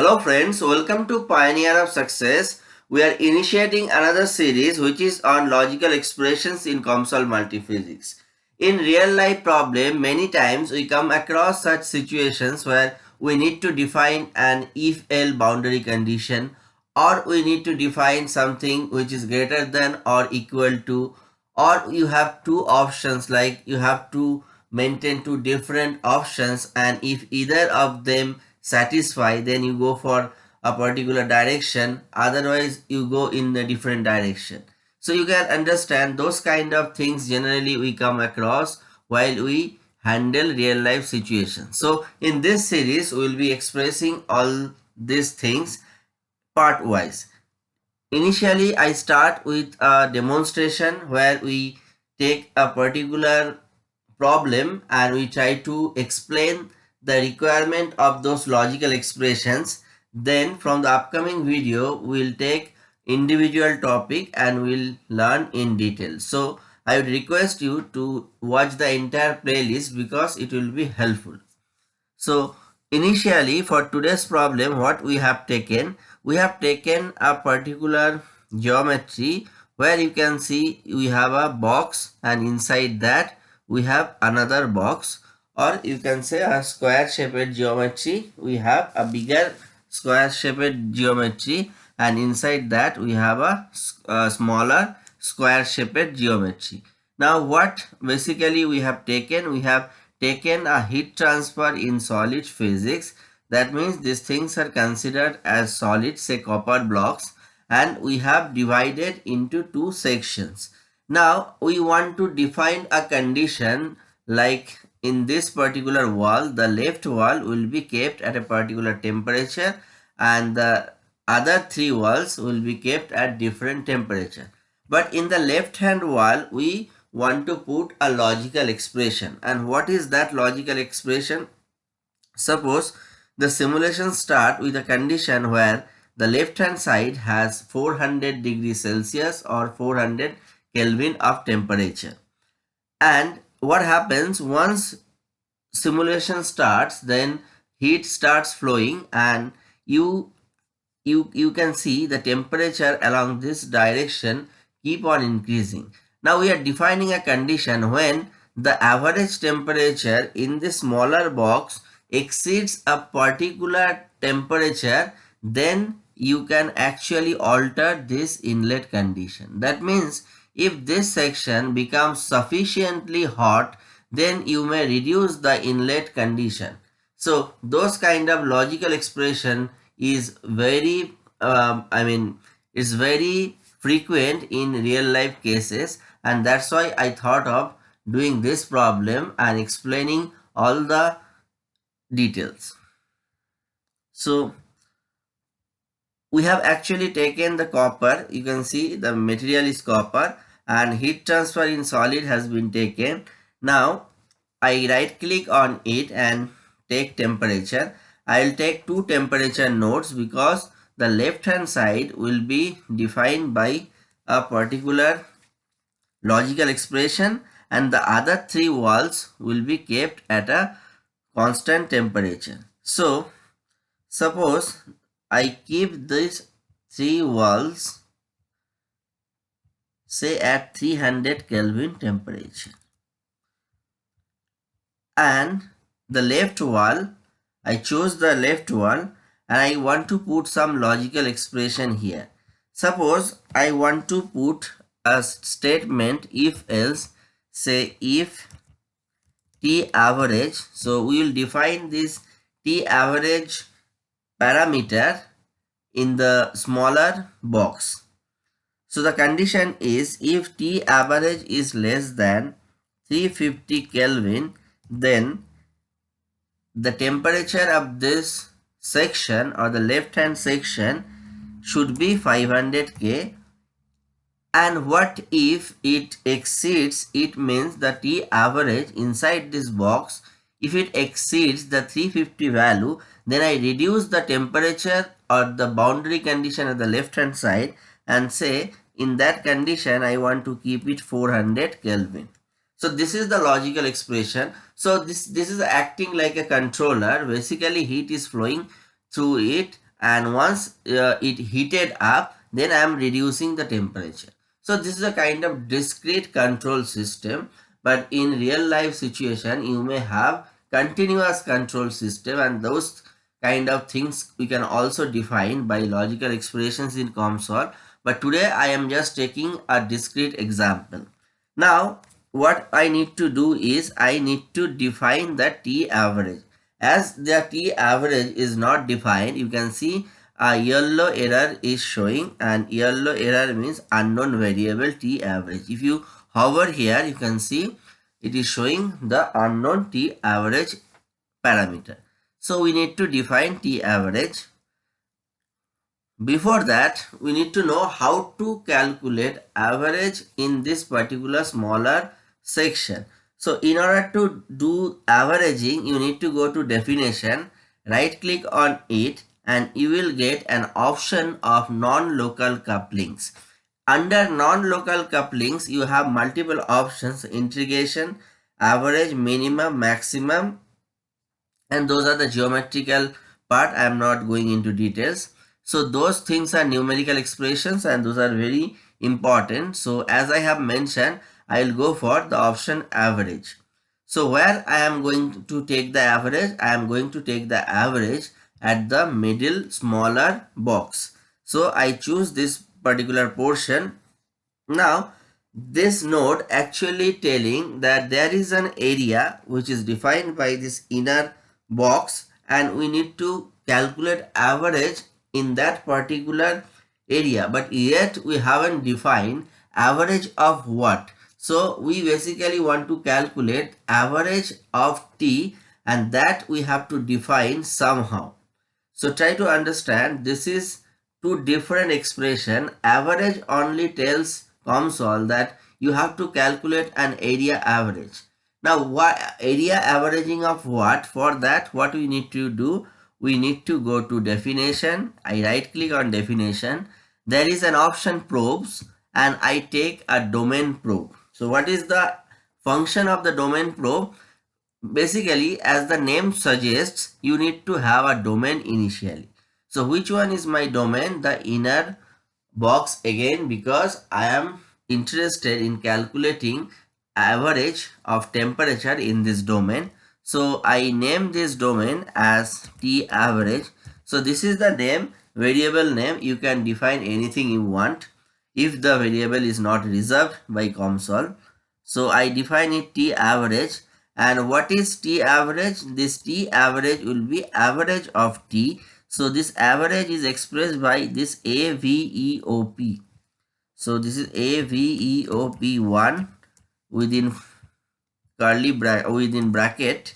Hello friends, welcome to Pioneer of Success. We are initiating another series which is on logical expressions in COMSOL multiphysics. In real life problem, many times we come across such situations where we need to define an if-else boundary condition or we need to define something which is greater than or equal to or you have two options like you have to maintain two different options and if either of them satisfy then you go for a particular direction. Otherwise you go in a different direction. So you can understand those kind of things generally we come across while we handle real life situations. So in this series we will be expressing all these things part wise Initially, I start with a demonstration where we take a particular problem and we try to explain the requirement of those logical expressions. Then from the upcoming video, we'll take individual topic and we'll learn in detail. So I would request you to watch the entire playlist because it will be helpful. So initially for today's problem, what we have taken, we have taken a particular geometry where you can see we have a box and inside that we have another box or you can say a square shaped geometry. We have a bigger square shaped geometry and inside that we have a, a smaller square shaped geometry. Now what basically we have taken? We have taken a heat transfer in solid physics. That means these things are considered as solid, say copper blocks, and we have divided into two sections. Now we want to define a condition like in this particular wall, the left wall will be kept at a particular temperature and the other three walls will be kept at different temperature. But in the left hand wall, we want to put a logical expression. And what is that logical expression? Suppose the simulation start with a condition where the left hand side has 400 degrees Celsius or 400 Kelvin of temperature. And what happens once simulation starts then heat starts flowing and you you you can see the temperature along this direction keep on increasing. Now we are defining a condition when the average temperature in the smaller box exceeds a particular temperature then you can actually alter this inlet condition. That means if this section becomes sufficiently hot then you may reduce the inlet condition. So those kind of logical expression is very um, I mean it's very frequent in real life cases and that's why I thought of doing this problem and explaining all the details. So we have actually taken the copper you can see the material is copper and heat transfer in solid has been taken now I right click on it and take temperature I'll take two temperature nodes because the left hand side will be defined by a particular logical expression and the other three walls will be kept at a constant temperature. So, suppose I keep these three walls say at 300 Kelvin temperature and the left wall I chose the left wall and I want to put some logical expression here. Suppose I want to put a statement if else say if t average so we will define this t average parameter in the smaller box so the condition is if t average is less than 350 kelvin then the temperature of this section or the left hand section should be 500 k. And what if it exceeds it means the t average inside this box if it exceeds the 350 value then I reduce the temperature or the boundary condition at the left hand side and say in that condition I want to keep it 400 Kelvin. So this is the logical expression. So this, this is acting like a controller. Basically heat is flowing through it and once uh, it heated up then I am reducing the temperature. So this is a kind of discrete control system but in real life situation you may have continuous control system and those kind of things we can also define by logical expressions in COMSOL but today I am just taking a discrete example. Now what I need to do is I need to define the T average. As the T average is not defined, you can see a yellow error is showing and yellow error means unknown variable T average. If you hover here, you can see it is showing the unknown T average parameter. So we need to define T average. Before that, we need to know how to calculate average in this particular smaller section. So in order to do averaging, you need to go to definition, right click on it and you will get an option of non-local couplings. Under non-local couplings, you have multiple options, integration, average, minimum, maximum and those are the geometrical part. I am not going into details. So those things are numerical expressions and those are very important. So as I have mentioned, I will go for the option average. So where I am going to take the average, I am going to take the average at the middle smaller box. So I choose this particular portion. Now this node actually telling that there is an area which is defined by this inner box and we need to calculate average in that particular area but yet we haven't defined average of what so we basically want to calculate average of t and that we have to define somehow. So try to understand this is two different expression. Average only tells COMSOL that you have to calculate an area average. Now what area averaging of what? For that what we need to do? We need to go to definition. I right click on definition. There is an option probes and I take a domain probe. So what is the function of the domain probe? Basically, as the name suggests, you need to have a domain initially. So which one is my domain? The inner box again because I am interested in calculating average of temperature in this domain. So I name this domain as T average. So this is the name variable name. You can define anything you want if the variable is not reserved by COMSOL. So I define it T average and what is T average? This T average will be average of T. So this average is expressed by this AVEOP. So this is AVEOP1 within curly bra within bracket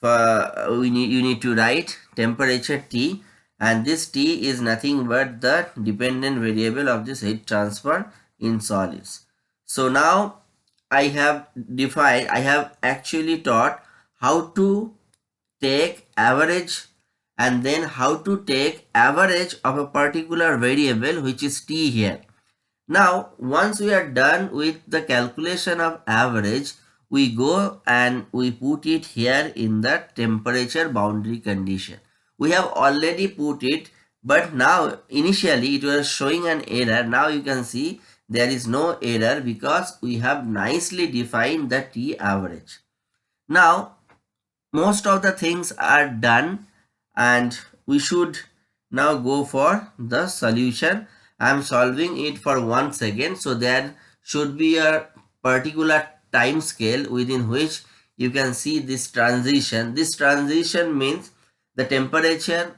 for uh, we need you need to write temperature T and this T is nothing but the dependent variable of this heat transfer in solids. So now I have defined, I have actually taught how to take average and then how to take average of a particular variable which is T here. Now once we are done with the calculation of average, we go and we put it here in the temperature boundary condition. We have already put it but now initially it was showing an error. Now you can see there is no error because we have nicely defined the t average. Now most of the things are done and we should now go for the solution. I am solving it for one second so there should be a particular time scale within which you can see this transition this transition means the temperature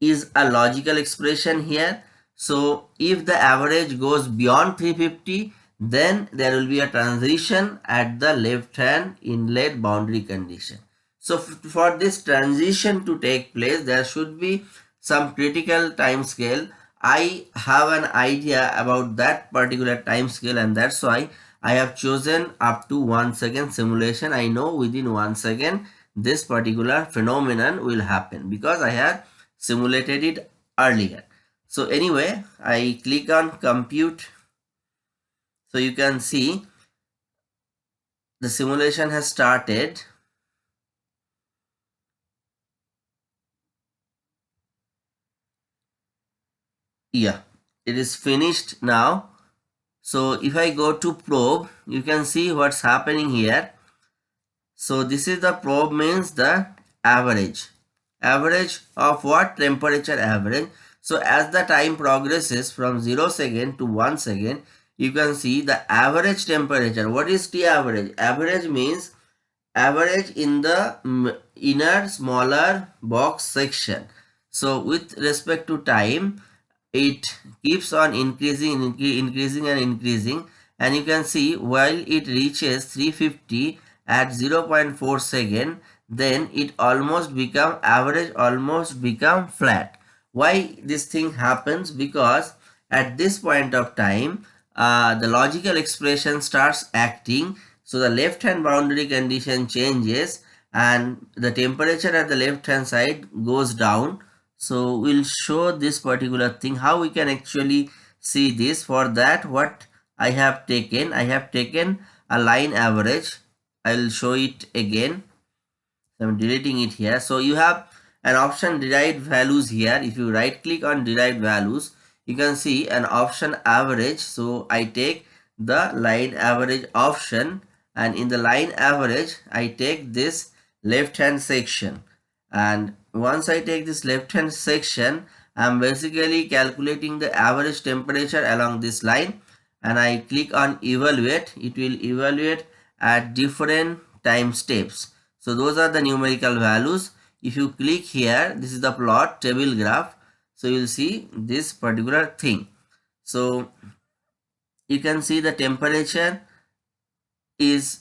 is a logical expression here. So if the average goes beyond 350, then there will be a transition at the left hand inlet boundary condition. So for this transition to take place, there should be some critical time scale. I have an idea about that particular time scale and that's why I have chosen up to one second simulation. I know within one second this particular phenomenon will happen because I had simulated it earlier. So anyway, I click on compute. So you can see the simulation has started. yeah it is finished now so if I go to probe you can see what's happening here. So this is the probe means the average. Average of what? Temperature average. So as the time progresses from 0 second to 1 second you can see the average temperature. What is the average? Average means average in the inner smaller box section. So with respect to time it keeps on increasing increasing and increasing. And you can see while it reaches 350 at 0.4 second then it almost become average almost become flat. Why this thing happens? Because at this point of time uh, the logical expression starts acting. So the left hand boundary condition changes and the temperature at the left hand side goes down so we'll show this particular thing how we can actually see this. For that what I have taken I have taken a line average. I'll show it again. I'm deleting it here. So you have an option derived values here. If you right click on derived values you can see an option average. So I take the line average option and in the line average I take this left hand section and once I take this left hand section I'm basically calculating the average temperature along this line. And I click on evaluate. It will evaluate at different time steps. So those are the numerical values. If you click here this is the plot table graph. So you'll see this particular thing. So you can see the temperature is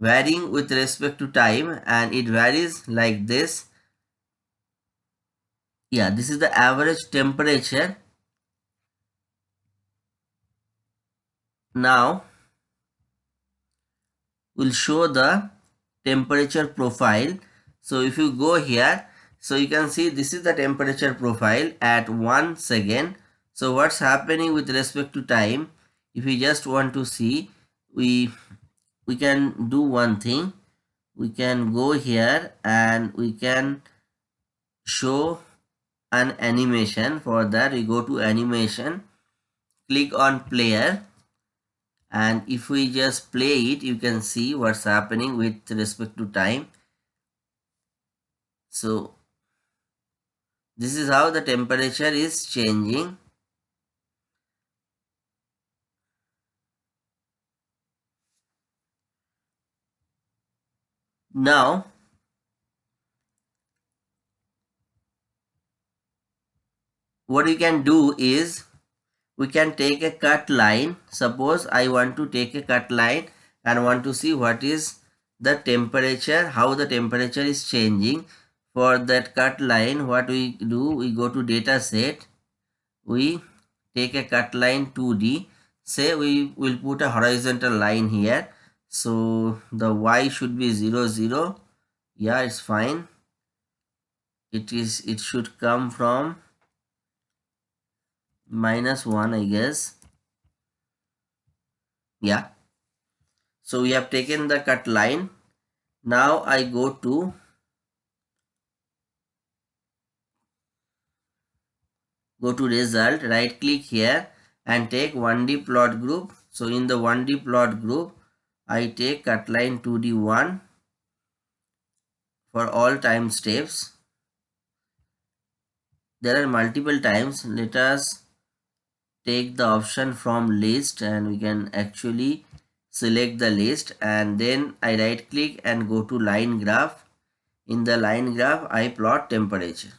varying with respect to time. And it varies like this yeah this is the average temperature. Now we'll show the temperature profile. So if you go here so you can see this is the temperature profile at one second. So what's happening with respect to time? If we just want to see we we can do one thing. We can go here and we can show an animation. For that we go to animation click on player and if we just play it you can see what's happening with respect to time. So this is how the temperature is changing. Now what we can do is we can take a cut line. Suppose I want to take a cut line and want to see what is the temperature how the temperature is changing. For that cut line what we do we go to data set. We take a cut line 2d say we will put a horizontal line here. So the y should be 0 0 yeah it's fine. It is it should come from minus 1 I guess. Yeah. So we have taken the cut line. Now I go to go to result. Right click here and take 1d plot group. So in the 1d plot group I take cut line 2d1 for all time steps. There are multiple times. Let us take the option from list and we can actually select the list and then I right click and go to line graph. In the line graph I plot temperature.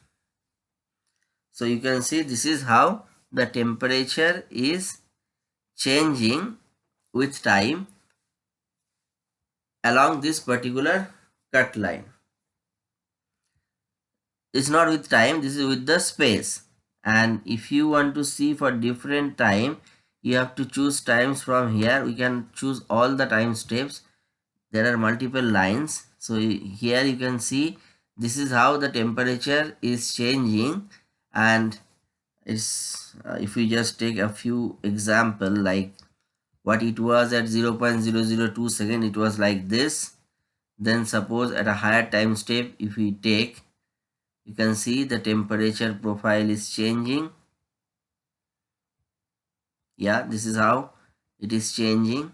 So you can see this is how the temperature is changing with time along this particular cut line. It's not with time, this is with the space and if you want to see for different time you have to choose times from here. We can choose all the time steps. There are multiple lines. So here you can see this is how the temperature is changing. And it's uh, if we just take a few example like what it was at 0 0.002 second it was like this. Then suppose at a higher time step if we take you can see the temperature profile is changing. Yeah this is how it is changing.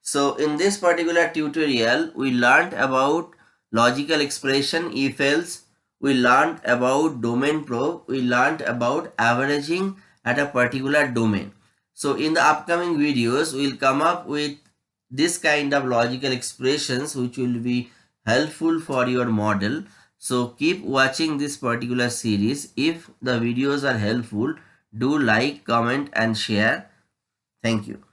So in this particular tutorial we learned about logical expression if else. We learned about domain probe. We learned about averaging at a particular domain. So in the upcoming videos we'll come up with this kind of logical expressions which will be helpful for your model. So keep watching this particular series. If the videos are helpful do like comment and share. Thank you